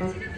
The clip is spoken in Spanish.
Exacto.